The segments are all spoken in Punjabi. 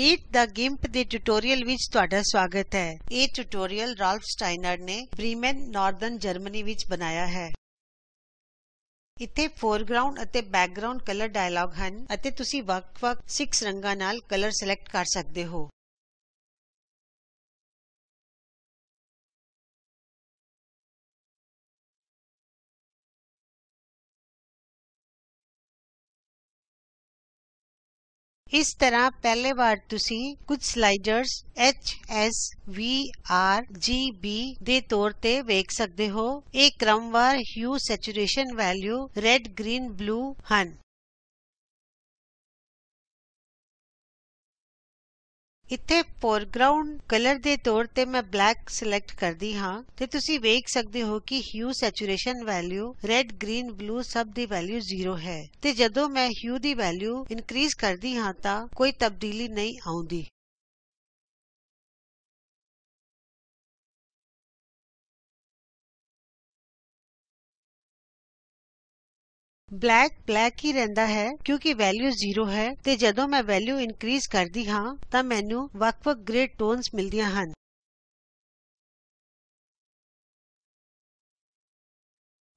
ਮੀਟ the ਗਿੰਪ ਦੇ ਟਿਯੂਟੋਰਿਅਲ ਵਿੱਚ ਤੁਹਾਡਾ ਸਵਾਗਤ ਹੈ। ਇਹ ਟਿਯੂਟੋਰਿਅਲ ਰਾਲਫ ਸਟਾਈਨਰ ਨੇ ਬ੍ਰੀਮੇਨ ਨਾਰਦਰਨ ਜਰਮਨੀ ਵਿੱਚ ਬਣਾਇਆ ਹੈ। ਇੱਥੇ ਫੋਰਗਰਾਉਂਡ ਅਤੇ ਬੈਕਗ੍ਰਾਉਂਡ ਕਲਰ ਡਾਇਲਾਗ ਹਨ ਅਤੇ ਤੁਸੀਂ ਵੱਖ ਵੱਖ 6 ਰੰਗਾਂ ਨਾਲ ਕਲਰ ਸਿਲੈਕਟ ਕਰ ਸਕਦੇ ਹੋ। ਇਸ ਤਰ੍ਹਾਂ ਪਹਿਲੇ ਵਾਰ ਤੁਸੀਂ ਕੁਝ ਸਲਾਈਡਰਸ H S V R G B ਦੇ ਤੌਰ ਤੇ ਵੇਖ ਸਕਦੇ ਹੋ। ਇਹ ਕ੍ਰਮਵਾਰ hue saturation value red green blue ਹਨ। ਇੱਥੇ ਫੋਰਗਰਾਉਂਡ ਕਲਰ ਦੇ ਤੌਰ ਤੇ ਮੈਂ ਬਲੈਕ ਸਿਲੈਕਟ ਕਰਦੀ ਹਾਂ ਤੇ ਤੁਸੀਂ ਵੇਖ ਸਕਦੇ ਹੋ ਕਿ hue saturation value red green blue ਸਭ ਦੀ ਵੈਲਿਊ 0 ਹੈ ਤੇ ਜਦੋਂ ਮੈਂ ਹਿਊ ਦੀ ਵੈਲਿਊ ਇਨਕਰੀਜ਼ ਕਰਦੀ ਹਾਂ ਤਾਂ ਕੋਈ ਤਬਦੀਲੀ ਨਹੀਂ ਆਉਂਦੀ। ਬਲੈਕ ਬਲੈਕ ਹੀ ਰਹਿੰਦਾ ਹੈ ਕਿਉਂਕਿ ਵੈਲਿਊ 0 ਹੈ ਤੇ ਜਦੋਂ ਮੈਂ ਵੈਲਯੂ ਇਨਕਰੀਜ਼ ਕਰਦੀ ਹਾਂ ਤਾਂ ਮੈਨੂੰ ਵੱਖ ਵੱਖ ਗ੍ਰੇ ਟੋਨਸ ਮਿਲਦੀਆਂ ਹਨ।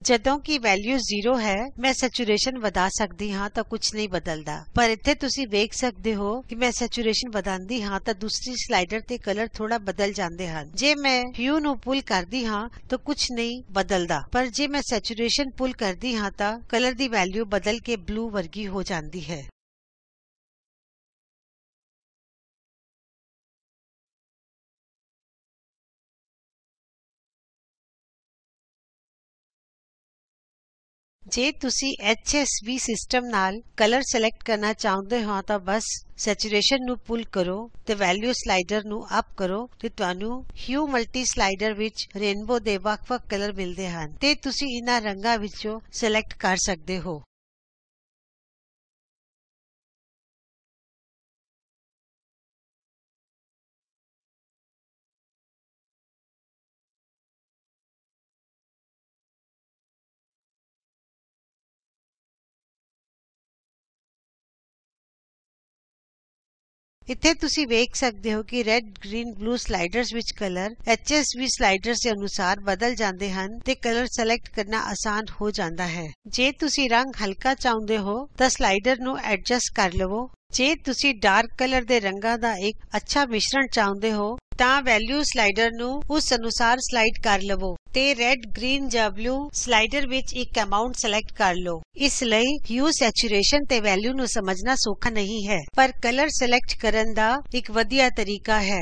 ਜਦੋਂ ਕਿ ਵੈਲਿਊ 0 ਹੈ, ਮੈਂ ਸੈਚੂਰੇਸ਼ਨ ਵਧਾ ਸਕਦੀ ਹਾਂ ਤਾਂ ਕੁਝ ਨਹੀਂ ਬਦਲਦਾ। ਪਰ ਇੱਥੇ ਤੁਸੀਂ ਵੇਖ ਸਕਦੇ ਹੋ ਕਿ ਮੈਂ ਸੈਚੂਰੇਸ਼ਨ ਵਧਾਉਂਦੀ ਹਾਂ ਤਾਂ ਦੂਸਰੀ ਸਲਾਈਡਰ ਤੇ ਕਲਰ ਥੋੜਾ ਬਦਲ ਜਾਂਦੇ ਹਨ। ਜੇ ਮੈਂ ਹਿਊ ਨੂੰ ਪੁਲ ਕਰਦੀ ਹਾਂ ਤਾਂ ਕੁਝ ਨਹੀਂ ਬਦਲਦਾ। ਪਰ ਜੇ ਮੈਂ ਸੈਚੂਰੇਸ਼ਨ ਪੁਲ ਕਰਦੀ ਹਾਂ ਤਾਂ ਕਲਰ ਦੀ ਵੈਲਿਊ ਬਦਲ ਕੇ ਬਲੂ ਵਰਗੀ ਹੋ ਜਾਂਦੀ ਹੈ। ਜੇ ਤੁਸੀਂ HSV ਸਿਸਟਮ ਨਾਲ ਕਲਰ ਸਿਲੈਕਟ ਕਰਨਾ ਚਾਹੁੰਦੇ ਹੋ ਤਾਂ ਬਸ ਸੈਚੂਰੇਸ਼ਨ ਨੂੰ ਪੁਲ ਕਰੋ ਤੇ ਵੈਲਿਊ ਸਲਾਈਡਰ ਨੂੰ ਅਪ ਕਰੋ ਤੇ ਤੁਹਾਨੂੰ ਹਿਊ ਮਲਟੀ ਸਲਾਈਡਰ ਵਿੱਚ ਰੇਨਬੋ ਦੇ ਵੱਖ ਵੱਖ ਕਲਰ ਮਿਲਦੇ ਹਨ ਤੇ ਤੁਸੀਂ ਇਹਨਾਂ ਰੰਗਾਂ ਵਿੱਚੋਂ ਸਿਲੈਕਟ ਕਰ ਸਕਦੇ ਹੋ। ਇੱਥੇ ਤੁਸੀਂ ਵੇਖ ਸਕਦੇ ਹੋ ਕਿ ਰੈੱਡ ਗ੍ਰੀਨ ਬਲੂ ਸਲਾਈਡਰਸ ਵਿੱਚ ਕਲਰ HSV ਸਲਾਈਡਰਸ ਦੇ ਅਨੁਸਾਰ ਬਦਲ ਜਾਂਦੇ ਹਨ ਤੇ ਕਲਰ ਸਿਲੈਕਟ ਕਰਨਾ ਆਸਾਨ ਹੋ ਜਾਂਦਾ ਹੈ। ਜੇ ਤੁਸੀਂ ਰੰਗ ਹਲਕਾ ਚਾਹੁੰਦੇ ਹੋ, ਤਾਂ ਸਲਾਈਡਰ ਨੂੰ ਐਡਜਸਟ ਕਰ ਲਵੋ। ਜੇ ਤੁਸੀਂ ਡਾਰਕ ਕਲਰ ਦੇ ਰੰਗਾਂ ਦਾ ਇੱਕ ਅੱਛਾ ਮਿਸ਼ਰਣ ਚਾਹੁੰਦੇ ਹੋ ਤਾਂ ਵੈਲਯੂ ਸਲਾਈਡਰ ਨੂੰ ਉਸ ਅਨੁਸਾਰ ਸਲਾਈਡ ਕਰ ਲਵੋ ਤੇ ਰੈੱਡ ਗ੍ਰੀਨ ਜਾਂ ਬਲੂ ਸਲਾਈਡਰ ਵਿੱਚ ਇੱਕ ਅਮਾਉਂਟ ਸਿਲੈਕਟ ਕਰ ਲੋ ਇਸ ਲਈ ਹਿਊ ਸੈਚੂਰੇਸ਼ਨ ਤੇ ਵੈਲਿਊ ਨੂੰ ਸਮਝਣਾ ਸੌਖਾ ਨਹੀਂ ਹੈ, ਪਰ ਕਲਰ ਸਿਲੈਕਟ ਕਰਨ ਦਾ ਇੱਕ ਵਧੀਆ ਤਰੀਕਾ ਹੈ।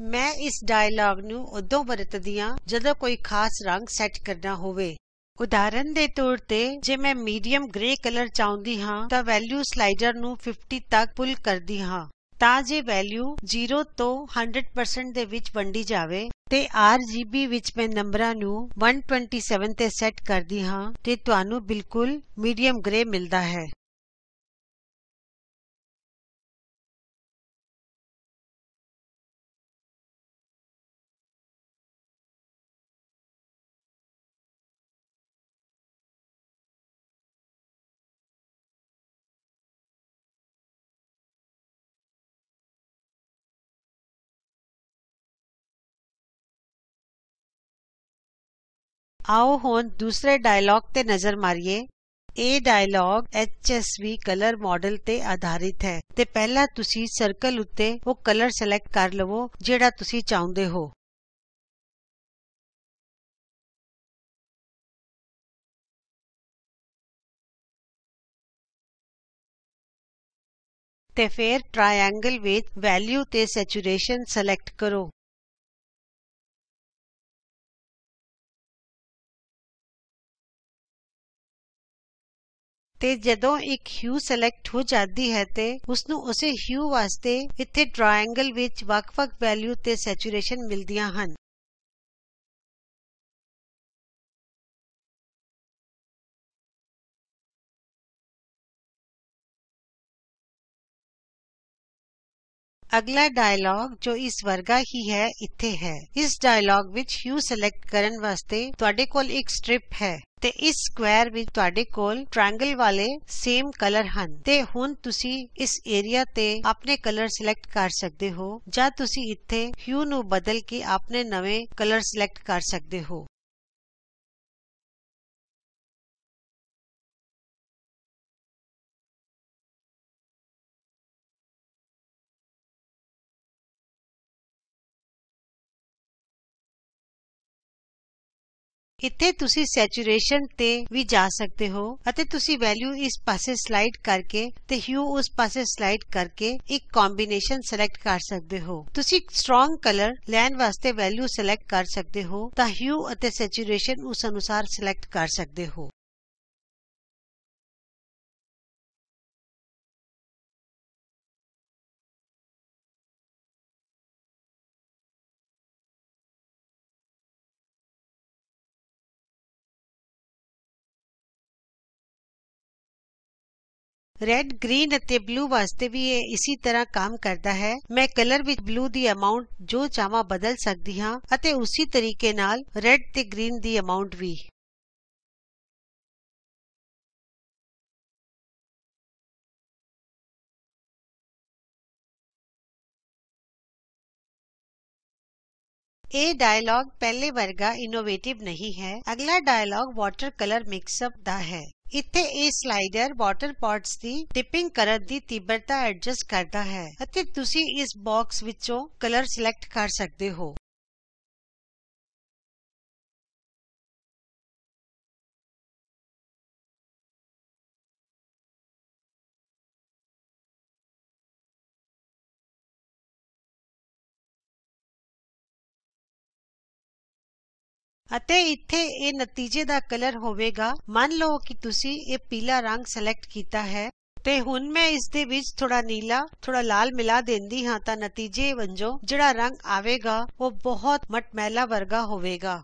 ਮੈਂ ਇਸ ਡਾਇਲਾਗ ਨੂੰ ਉਦੋਂ ਵਰਤਦੀ ਹਾਂ ਜਦੋਂ ਕੋਈ ਖਾਸ ਰੰਗ ਸੈੱਟ ਕਰਨਾ ਹੋਵੇ। ਉਦਾਹਰਨ ਦੇ ਤੌਰ ਤੇ, ਜੇ ਮੈਂ ਮੀਡੀਅਮ ਗ੍ਰੇ ਕਲਰ ਚਾਹੁੰਦੀ ਹਾਂ, ਤਾਂ ਵੈਲਿਊ ਸਲਾਈਡਰ ਨੂੰ 50 ਤੱਕ ਪੁੱਲ ਕਰਦੀ ਹਾਂ। ਤਾਂ ਜੇ ਵੈਲਿਊ 0 ਤੋਂ 100% ਦੇ ਵਿੱਚ ਵੰਡੀ ਜਾਵੇ, ਤੇ RGB ਵਿੱਚ ਮੈਂ ਨੰਬਰਾਂ ਨੂੰ 127 ਤੇ ਸੈੱਟ ਕਰਦੀ ਹਾਂ, ਤੇ ਤੁਹਾਨੂੰ ਬਿਲਕੁਲ ਮੀਡੀਅਮ ਗ੍ਰੇ ਮਿਲਦਾ ਹੈ। ਆਓ ਹੁਣ ਦੂਸਰੇ ਡਾਇਲਾਗ ਤੇ ਨਜ਼ਰ ਮਾਰੀਏ। ਇਹ ਡਾਇਲਾਗ ਐਚਐਸਵੀ ਕਲਰ ਮਾਡਲ ਤੇ ਆਧਾਰਿਤ ਹੈ ਤੇ ਪਹਿਲਾਂ ਤੁਸੀਂ ਸਰਕਲ ਉੱਤੇ ਉਹ ਕਲਰ ਸਿਲੈਕਟ ਕਰ ਲਵੋ, ਜਿਹੜਾ ਤੁਸੀਂ ਚਾਹੁੰਦੇ ਹੋ। ਤੇ ਫਿਰ ਟ੍ਰਾਇੰਗਲ ਵਿੱਚ ਵੈਲਯੂ ਤੇ ਸੈਚੂਰੇਸ਼ਨ ਸਿਲੈਕਟ ਕਰੋ। ਤੇ ਜਦੋਂ ਇੱਕ ਹਿਊ ਸਿਲੈਕਟ ਹੋ ਜਾਂਦੀ ਹੈ ਤੇ ਉਸ ਨੂੰ ਉਸੇ ਹਿਊ ਵਾਸਤੇ ਇੱਥੇ ਟ੍ਰਾਇੰਗਲ ਵਿੱਚ ਵੱਖ-ਵੱਖ ਵੈਲਿਊ ਤੇ ਸੈਚੂਰੇਸ਼ਨ ਮਿਲਦੀਆਂ ਹਨ। ਅਗਲਾ ਡਾਇਲੌਗ ਜੋ ਇਸ ਵਰਗਾ ਹੀ ਹੈ, ਇੱਥੇ ਹੈ। ਇਸ ਡਾਇਲੌਗ ਵਿੱਚ ਹਿਊ ਸਿਲੈਕਟ ਕਰਨ ਵਾਸਤੇ ਤੁਹਾਡੇ ਕੋਲ ਇੱਕ ਸਟ੍ਰਿਪ ਹੈ। ਤੇ ਇਸ ਸਕੁਏਰ ਵਿੱਚ ਤੁਹਾਡੇ ਕੋਲ ਟ੍ਰਾਇੰਗਲ ਵਾਲੇ ਸੇਮ ਕਲਰ ਹਨ। ਤੇ ਹੁਣ ਤੁਸੀਂ ਇਸ ਏਰੀਆ ਤੇ ਆਪਣੇ ਕਲਰ ਸਿਲੈਕਟ ਕਰ ਸਕਦੇ ਹੋ ਜਾਂ ਤੁਸੀਂ ਇੱਥੇ ਹਿਊ ਨੂੰ ਬਦਲ ਕੇ ਆਪਣੇ ਨਵੇਂ ਕਲਰ ਸਿਲੈਕਟ ਕਰ ਸਕਦੇ ਹੋ। ਇੱਥੇ ਤੁਸੀਂ ਸੈਚੂਰੇਸ਼ਨ ਤੇ ਵੀ ਜਾ ਸਕਦੇ ਹੋ ਅਤੇ ਤੁਸੀਂ ਵੈਲਿਊ ਇਸ ਪਾਸੇ ਸਲਾਈਡ ਕਰਕੇ ਤੇ ਹਿਊ ਉਸ ਪਾਸੇ ਸਲਾਈਡ ਕਰਕੇ ਇੱਕ ਕੰਬੀਨੇਸ਼ਨ ਸਿਲੈਕਟ ਕਰ ਸਕਦੇ ਹੋ। ਤੁਸੀਂ ਸਟਰੋਂਗ ਕਲਰ ਲੈਣ ਵਾਸਤੇ ਵੈਲਿਊ ਸਿਲੈਕਟ ਕਰ ਸਕਦੇ ਹੋ ਤਾਂ ਹਿਊ ਅਤੇ ਸੈਚੂਰੇਸ਼ਨ ਉਸ ਅਨੁਸਾਰ ਸਿਲੈਕਟ ਕਰ ਸਕਦੇ ਹੋ। ਰੈੱਡ ਗ੍ਰੀਨ ਅਤੇ ਬਲੂ ਵਾਸਤੇ ਵੀ ਇਹ ਇਸੇ ਤਰ੍ਹਾਂ ਕੰਮ ਕਰਦਾ ਹੈ। ਮੈਂ ਕਲਰ ਵਿੱਚ ਬਲੂ ਦੀ ਅਮਾਉਂਟ ਜੋ ਚਾਹਾਂ ਬਦਲ ਸਕਦੀ ਹਾਂ ਅਤੇ ਉਸੇ ਤਰੀਕੇ ਨਾਲ ਰੈੱਡ ਤੇ ਗ੍ਰੀਨ ਦੀ ਅਮਾਉਂਟ ਵੀ। ਇਹ ਡਾਇਲਾਗ ਪਹਿਲੇ ਵਰਗਾ ਇਨੋਵੇਟਿਵ ਨਹੀਂ ਹੈ। ਅਗਲਾ dialogue water colour mix up ਦਾ ਹੈ। ਇੱਥੇ ਇਹ ਸਲਾਈਡਰ ਵਾਟਰ ਪੌਟਸ ਦੀ ਟਿਪਿੰਗ ਕਰਨ ਦੀ ਤੀਬਰਤਾ ਐਡਜਸਟ ਕਰਦਾ ਹੈ ਅਤੇ ਤੁਸੀਂ ਇਸ ਬਾਕਸ ਵਿੱਚੋਂ ਕਲਰ ਸਿਲੈਕਟ ਕਰ ਸਕਦੇ ਹੋ। ਅਤੇ ਇੱਥੇ ਇਹ ਨਤੀਜੇ ਦਾ ਕਲਰ ਹੋਵੇਗਾ ਮੰਨ ਲਓ ਕਿ ਤੁਸੀਂ ਇਹ ਪੀਲਾ ਰੰਗ ਸਿਲੈਕਟ ਕੀਤਾ ਹੈ ਤੇ ਹੁਣ ਮੈਂ ਇਸ ਦੇ ਵਿੱਚ ਥੋੜਾ ਨੀਲਾ ਥੋੜਾ ਲਾਲ ਮਿਲਾ ਦਿੰਦੀ ਹਾਂ ਤਾਂ ਨਤੀਜੇ ਵਜੋਂ ਜਿਹੜਾ ਰੰਗ ਆਵੇਗਾ ਉਹ ਬਹੁਤ ਮਟਮੈਲਾ ਵਰਗਾ ਹੋਵੇਗਾ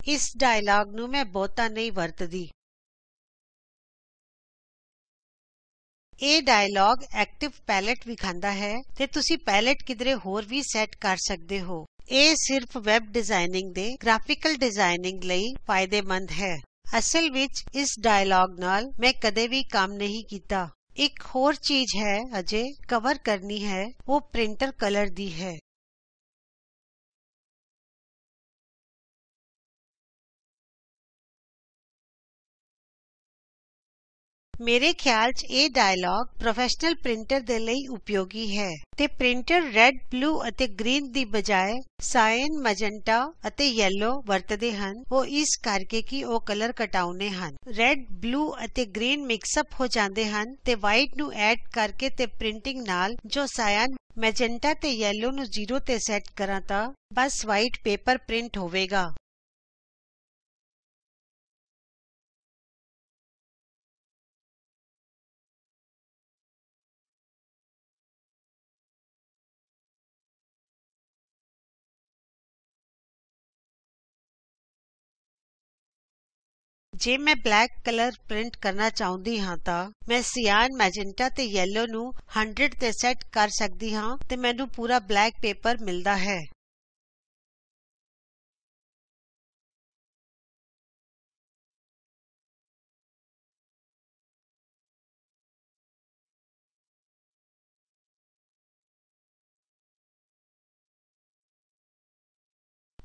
ਇਸ ਡਾਇਲਾਗ ਨੂੰ ਮੈਂ ਬਹੁਤਾ ਨਹੀਂ ਵਰਤਦੀ ਇਹ ਡਾਇਲਾਗ ਐਕਟਿਵ ਪੈਲੇਟ ਵਿਖਾਂਦਾ ਹੈ ਤੇ ਤੁਸੀਂ ਪੈਲੇਟ ਕਿਧਰੇ ਹੋਰ ਵੀ ਸੈਟ ਕਰ ਸਕਦੇ ਹੋ। ਇਹ ਸਿਰਫ ਵੈਬ ਡਿਜ਼ਾਈਨਿੰਗ ਦੇ ਗ੍ਰਾਫਿਕਲ ਡਿਜ਼ਾਈਨਿੰਗ ਲਈ ਫਾਇਦੇਮੰਦ ਹੈ। ਅਸਲ ਵਿੱਚ ਇਸ ਡਾਇਲਾਗ ਨਾਲ ਮੈਂ ਕਦੇ ਵੀ ਕੰਮ ਨਹੀਂ ਕੀਤਾ। ਇੱਕ ਹੋਰ ਚੀਜ਼ ਹੈ ਅਜੇ ਕਵਰ ਕਰਨੀ ਹੈ, ਉਹ ਪ੍ਰਿੰਟਰ ਕਲਰ ਦੀ ਹੈ। ਮੇਰੇ ਖਿਆਲ ਚ ਇਹ ਡਾਇਲਾਗ ਪ੍ਰੋਫੈਸ਼ਨਲ ਪ੍ਰਿੰਟਰ ਦੇ ਲਈ ਉਪਯੋਗੀ ਹੈ ਤੇ ਪ੍ਰਿੰਟਰ ਰੈੱਡ ਬਲੂ ਅਤੇ ਗ੍ਰੀਨ ਦੀ ਬਜਾਏ ਸਾਇਨ ਮੈਜੈਂਟਾ ਅਤੇ ਯੈਲੋ ਵਰਤਦੇ ਹਨ। ਉਹ ਇਸ ਕਰਕੇ ਕਿ ਉਹ ਕਲਰ ਘਟਾਉਨੇ ਹਨ। ਰੈੱਡ ਬਲੂ ਅਤੇ ਗ੍ਰੀਨ ਮਿਕਸ ਅਪ ਹੋ ਜਾਂਦੇ ਹਨ ਤੇ ਵਾਈਟ ਨੂੰ ਐਡ ਕਰਕੇ ਤੇ ਪ੍ਰਿੰਟਿੰਗ ਨਾਲ ਜੋ ਸਾਇਨ ਮੈਜੈਂਟਾ ਤੇ ਯੈਲੋ ਨੂੰ 0 ਤੇ ਸੈਟ ਕਰਾਂ ਤਾਂ ਬਸ ਵਾਈਟ ਪੇਪਰ ਪ੍ਰਿੰਟ ਹੋਵੇਗਾ। ਜੇ ਮੈਂ ਬਲੈਕ ਕਲਰ ਪ੍ਰਿੰਟ ਕਰਨਾ ਚਾਹੁੰਦੀ ਹਾਂ ਤਾਂ ਮੈਂ ਸਿਆਨ ਮੈਜੈਂਟਾ ਤੇ ਯੈਲੋ ਨੂੰ 100 ਤੇ ਸੈਟ ਕਰ ਸਕਦੀ ਹਾਂ ਤੇ ਮੈਨੂੰ ਪੂਰਾ ਬਲੈਕ ਪੇਪਰ ਮਿਲਦਾ ਹੈ।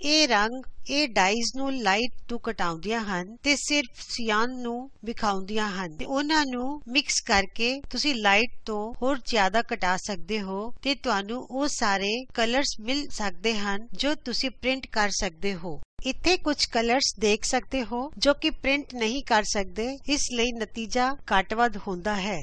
ਇਹ ਰੰਗ, ਇਹ ਡਾਈਜ਼ ਨੂੰ ਲਾਈਟ ਤੋਂ ਘਟਾਉਂਦੀਆਂ ਹਨ ਤੇ ਸਿਰਫ ਸਿਆਨ ਨੂੰ ਵਿਖਾਉਂਦੀਆਂ ਹਨ। ਤੇ ਉਹਨਾਂ ਨੂੰ ਮਿਕਸ ਕਰਕੇ ਤੁਸੀਂ ਲਾਈਟ ਤੋਂ ਹੋਰ ਜ਼ਿਆਦਾ ਘਟਾ ਸਕਦੇ ਹੋ ਤੇ ਤੁਹਾਨੂੰ ਉਹ ਸਾਰੇ ਕਲਰਸ ਮਿਲ ਸਕਦੇ ਹਨ ਜੋ ਤੁਸੀਂ ਪ੍ਰਿੰਟ ਕਰ ਸਕਦੇ ਹੋ। ਇੱਥੇ ਕੁਝ ਕਲਰਸ ਦੇਖ ਸਕਦੇ ਹੋ ਜੋ ਕਿ ਪ੍ਰਿੰਟ ਨਹੀਂ ਕਰ ਸਕਦੇ, ਇਸ ਲਈ ਨਤੀਜਾ ਘੱਟ ਵੱਧ ਹੁੰਦਾ ਹੈ।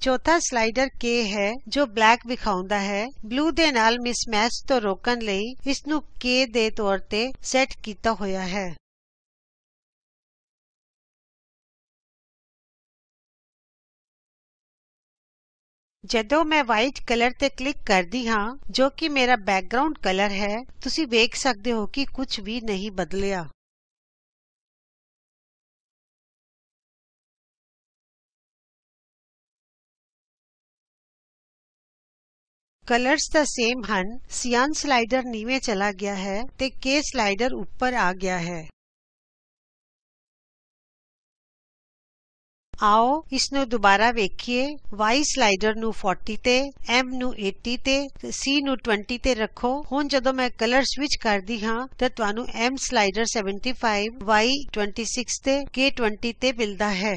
ਚੌਥਾ ਸਲਾਈਡਰ K ਹੈ, ਜੋ ਬਲੈਕ ਵਿਖਾਉਂਦਾ ਹੈ। ਬਲੂ ਦੇ ਨਾਲ ਮਿਸਮੈਚ ਤੋਂ ਰੋਕਣ ਲਈ ਇਸ ਨੂੰ K ਦੇ ਤੌਰ ਤੇ ਸੈਟ ਕੀਤਾ ਹੋਇਆ ਹੈ। ਜਦੋਂ ਮੈਂ ਵਾਈਟ ਕਲਰ ਤੇ ਕਲਿਕ ਕਰਦੀ ਹਾਂ, ਜੋ ਕਿ ਮੇਰਾ ਬੈਕਗਰਾਉਂਡ ਕਲਰ ਹੈ, ਤੁਸੀਂ ਵੇਖ ਸਕਦੇ ਹੋ ਕਿ ਕੁਝ ਵੀ ਨਹੀਂ ਬਦਲਿਆ। ਕਲਰਸ ਦਾ ਸੇਮ ਹਨ। ਸਿਆਨ ਸਲਾਈਡਰ ਨੀਵੇਂ ਚਲਾ ਗਿਆ ਹੈ ਤੇ K ਸਲਾਈਡਰ ਉੱਪਰ ਆ ਗਿਆ ਹੈ। ਆਓ ਇਸ ਨੂੰ ਦੁਬਾਰਾ ਵੇਖੀਏ। Y ਸਲਾਈਡਰ ਨੂੰ 40 ਤੇ, M ਨੂੰ 80 ਤੇ, C ਨੂੰ 20 ਤੇ ਰੱਖੋ। ਹੁਣ ਜਦੋਂ ਮੈਂ ਕਲਰ ਸਵਿਚ ਕਰਦੀ ਹਾਂ, ਤਾਂ ਤੁਹਾਨੂੰ M ਸਲਾਈਡਰ 75 Y 26 ਤੇ, K 20 ਤੇ ਮਿਲਦਾ ਹੈ।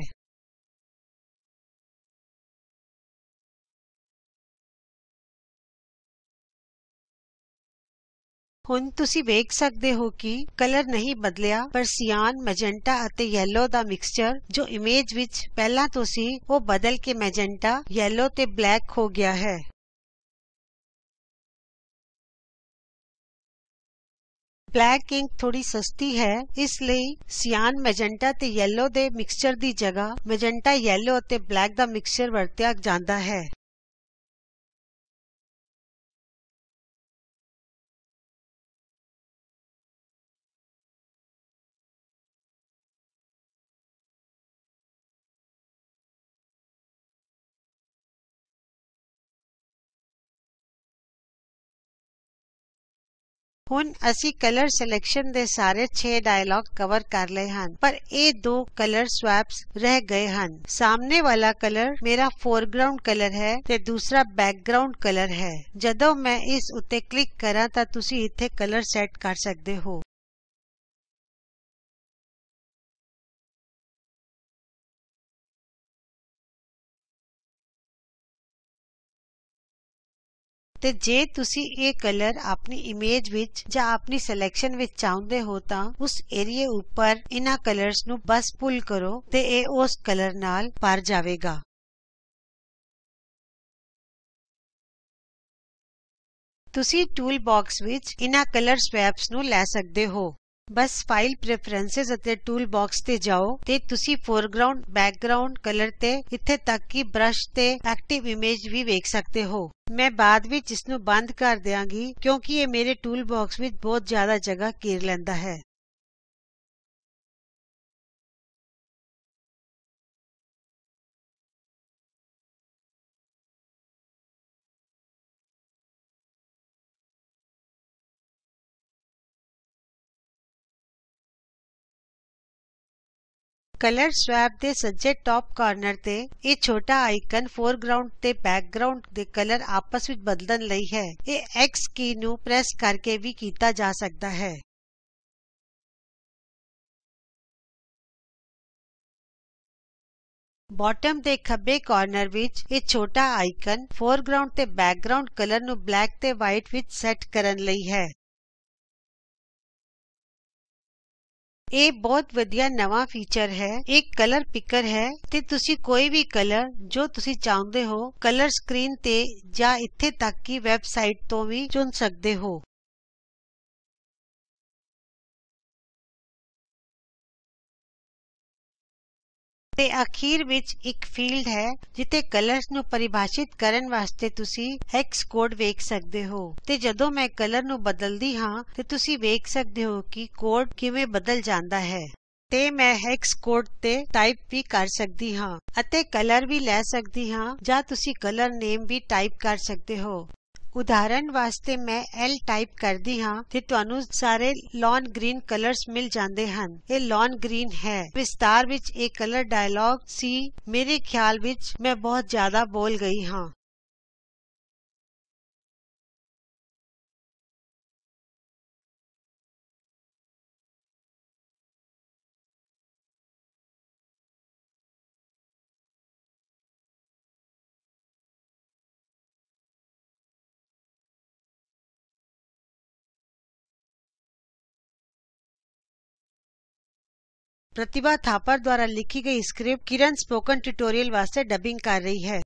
ਹੁਣ ਤੁਸੀਂ ਵੇਖ ਸਕਦੇ ਹੋ ਕਿ ਕਲਰ ਨਹੀਂ ਬਦਲਿਆ, ਪਰ ਸਿਆਨ ਮੈਜੈਂਟਾ ਅਤੇ ਯੈਲੋ ਦਾ ਮਿਕਸਚਰ ਜੋ ਇਮੇਜ ਵਿੱਚ ਪਹਿਲਾਂ ਤੋਂ ਸੀ, ਉਹ ਬਦਲ ਕੇ ਮੈਜੈਂਟਾ ਯੈਲੋ ਤੇ ਬਲੈਕ ਹੋ ਗਿਆ ਹੈ। ਬਲੈਕ ਇੰਕ ਥੋੜੀ ਸਸਤੀ ਹੈ, ਇਸ ਲਈ ਸਿਆਨ ਮੈਜੈਂਟਾ ਤੇ ਯੈਲੋ ਦੇ ਮਿਕਸਚਰ ਦੀ ਜਗ੍ਹਾ ਮੈਜੈਂਟਾ ਯੈਲੋ ਅਤੇ ਬਲੈਕ ਦਾ ਮਿਕਸਚਰ ਵਰਤਿਆ ਜਾਂਦਾ ਹੈ। ਹੁਣ ਅਸੀਂ ਕਲਰ ਸਿਲੈਕਸ਼ਨ ਦੇ ਸਾਰੇ 6 ਡਾਇਲੌਗ ਕਵਰ ਕਰ ਲਏ ਹਨ ਪਰ ਇਹ ਦੋ ਕਲਰ ਸਵੈਪਸ ਰਹਿ ਗਏ ਹਨ ਸਾਹਮਣੇ ਵਾਲਾ ਕਲਰ ਮੇਰਾ ਫੋਰਗਰਾਉਂਡ ਕਲਰ ਹੈ ਤੇ ਦੂਸਰਾ ਬੈਕਗਰਾਉਂਡ ਕਲਰ ਹੈ ਜਦੋਂ ਮੈਂ ਇਸ ਉੱਤੇ ਕਲਿਕ ਕਰਾਂ ਤਾਂ ਤੁਸੀਂ ਇੱਥੇ ਕਲਰ ਸੈਟ ਕਰ ਸਕਦੇ ਹੋ ਤੇ ਜੇ ਤੁਸੀਂ ਇਹ ਕਲਰ ਆਪਣੀ ਇਮੇਜ ਵਿੱਚ ਜਾਂ ਆਪਣੀ ਸਿਲੈਕਸ਼ਨ ਵਿੱਚ ਚਾਹੁੰਦੇ ਹੋ ਤਾਂ ਉਸ ਏਰੀਏ ਉੱਪਰ ਇਹਨਾਂ ਕਲਰਸ ਨੂੰ ਬਸ ਪੁੱਲ ਕਰੋ ਤੇ ਇਹ ਉਸ ਕਲਰ ਨਾਲ ਭਰ ਜਾਵੇਗਾ। ਤੁਸੀਂ ਟੂਲ ਬਾਕਸ ਵਿੱਚ ਇਹਨਾਂ ਕਲਰ ਸਵੈਪਸ ਨੂੰ ਲੈ ਸਕਦੇ ਹੋ। ਬਸ ਫਾਈਲ ਪ੍ਰੈਫਰੈਂਸਸ ਅਤੇ ਟੂਲ ਬਾਕਸ ਤੇ ਜਾਓ ਤੇ ਤੁਸੀਂ ਫੋਰਗਰਾਉਂਡ ਬੈਕਗਰਾਉਂਡ ਕਲਰ ਤੇ, ਇੱਥੇ ਤੱਕ ਕਿ ਬ੍ਰਸ਼ ਤੇ ਐਕਟਿਵ ਇਮੇਜ ਵੀ ਵੇਖ ਸਕਦੇ ਹੋ। ਮੈਂ ਬਾਅਦ ਵਿੱਚ ਇਸ ਨੂੰ ਬੰਦ ਕਰ ਦਿਆਂਗੀ ਕਿਉਂਕਿ ਇਹ ਮੇਰੇ ਟੂਲ ਬਾਕਸ ਵਿੱਚ ਬਹੁਤ ਜ਼ਿਆਦਾ ਜਗ੍ਹਾ ਘੇਰ ਲੈਂਦਾ ਹੈ। ਕਲਰ ਸਵੈਪ ਦੇ ਸੱਜੇ ਟਾਪ ਕਾਰਨਰ ਤੇ ਇਹ ਛੋਟਾ ਆਈਕਨ ਫੋਰਗਰਾਉਂਡ ਤੇ ਬੈਕਗਰਾਉਂਡ ਦੇ ਕਲਰ ਆਪਸ ਵਿੱਚ ਬਦਲਣ ਲਈ ਹੈ। ਇਹ X ਕੀ ਨੂੰ ਪ੍ਰੈਸ ਕਰਕੇ ਵੀ ਕੀਤਾ ਜਾ ਸਕਦਾ ਹੈ। ਬਾਟਮ ਦੇ ਖੱਬੇ ਕਾਰਨਰ ਵਿੱਚ ਇਹ ਛੋਟਾ ਆਈਕਨ ਫੋਰਗ੍ਰਾਉਂਡ ਤੇ ਬੈਕਗ੍ਰਾਉਂਡ ਕਲਰ ਨੂੰ ਬਲੈਕ ਤੇ ਵਾਈਟ ਵਿੱਚ ਸੈਟ ਕਰਨ ਲਈ ਹੈ। ਇਹ ਬਹੁਤ ਵਧੀਆ ਨਵਾਂ ਫੀਚਰ ਹੈ। ਇਹ ਕਲਰ ਪਿਕਰ ਹੈ ਤੇ ਤੁਸੀਂ ਕੋਈ ਵੀ ਕਲਰ ਜੋ ਤੁਸੀਂ ਚਾਹੁੰਦੇ ਹੋ ਕਲਰ ਸਕਰੀਨ ਤੇ ਜਾਂ ਇੱਥੇ ਤੱਕ ਕਿ ਵੈਬਸਾਈਟ ਤੋਂ ਵੀ ਚੁਣ ਸਕਦੇ ਹੋ। ਤੇ ਅਖੀਰ ਵਿੱਚ ਇੱਕ ਫੀਲਡ ਹੈ, ਜਿੱਥੇ ਕਲਰਸ ਨੂੰ ਪਰਿਭਾਸ਼ਿਤ ਕਰਨ ਵਾਸਤੇ ਤੁਸੀਂ ਹੈਕਸ ਕੋਡ ਵੇਖ ਸਕਦੇ ਹੋ। ਤੇ ਜਦੋਂ ਮੈਂ ਕਲਰ ਨੂੰ ਬਦਲਦੀ ਹਾਂ, ਤੇ ਤੁਸੀਂ ਵੇਖ ਸਕਦੇ ਹੋ ਕਿ ਕੋਡ ਕਿਵੇਂ ਬਦਲ ਜਾਂਦਾ ਹੈ। ਤੇ ਮੈਂ ਹੈਕਸ ਕੋਡ ਤੇ ਟਾਈਪ ਵੀ ਕਰ ਸਕਦੀ ਹਾਂ, ਅਤੇ ਕਲਰ ਵੀ ਲੈ ਸਕਦੀ ਹਾਂ, ਜਾਂ ਤੁਸੀਂ ਕਲਰ ਨੇਮ ਵੀ ਟਾਈਪ ਕਰ ਸਕਦੇ ਹੋ। ਉਦਾਹਰਨ ਵਾਸਤੇ ਮੈਂ L ਟਾਈਪ ਕਰਦੀ ਹਾਂ ਤੇ ਤੁਹਾਨੂੰ ਸਾਰੇ ਲੌਨ ਗ੍ਰੀਨ ਕਲਰਸ ਮਿਲ ਜਾਂਦੇ ਹਨ। ਇਹ ਲੌਨ ਗ੍ਰੀਨ ਹੈ। ਵਿਸਤਾਰ ਵਿੱਚ ਇਹ ਕਲਰ ਡਾਇਲੌਗ ਸੀ। ਮੇਰੇ ਖਿਆਲ ਵਿੱਚ ਮੈਂ ਬਹੁਤ ਜ਼ਿਆਦਾ ਬੋਲ ਗਈ ਹਾਂ। ਪ੍ਰਤਿਭਾ ਥਾਪਰ ਦੁਆਰਾ ਲਿਖੀ ਗਈ ਸਕ੍ਰਿਪਟ ਕਿਰਨ ਸਪੋਕਨ ਟਿਊਟੋਰੀਅਲ ਵਾਸਤੇ ਡਬਿੰਗ ਕਰ ਰਹੀ ਹੈ।